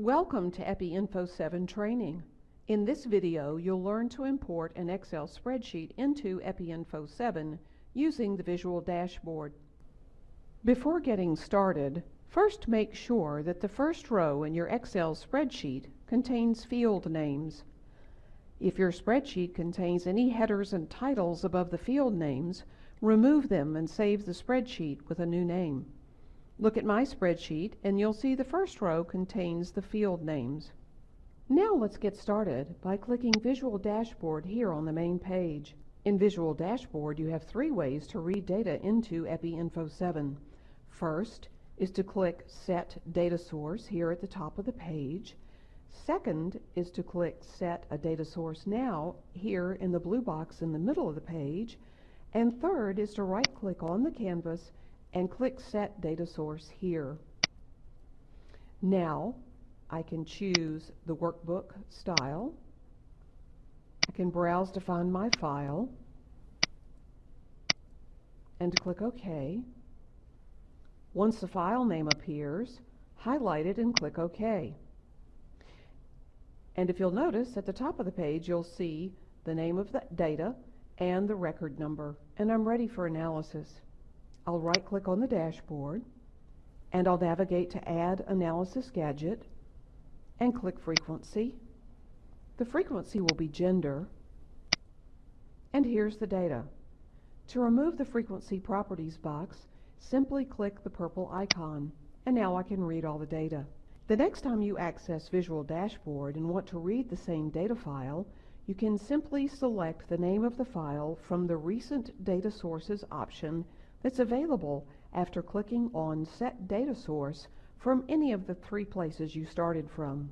Welcome to EpiInfo 7 training. In this video, you'll learn to import an Excel spreadsheet into EpiInfo 7 using the Visual Dashboard. Before getting started, first make sure that the first row in your Excel spreadsheet contains field names. If your spreadsheet contains any headers and titles above the field names, remove them and save the spreadsheet with a new name. Look at my spreadsheet and you'll see the first row contains the field names. Now let's get started by clicking Visual Dashboard here on the main page. In Visual Dashboard you have three ways to read data into EpiInfo 7. First is to click Set Data Source here at the top of the page. Second is to click Set a Data Source Now here in the blue box in the middle of the page. And third is to right-click on the canvas and click Set Data Source here. Now I can choose the workbook style. I can browse to find my file and click OK. Once the file name appears, highlight it and click OK. And if you'll notice, at the top of the page you'll see the name of the data and the record number, and I'm ready for analysis. I'll right click on the dashboard and I'll navigate to Add Analysis Gadget and click Frequency. The frequency will be gender and here's the data. To remove the frequency properties box, simply click the purple icon and now I can read all the data. The next time you access Visual Dashboard and want to read the same data file, you can simply select the name of the file from the Recent Data Sources option that's available after clicking on Set Data Source from any of the three places you started from.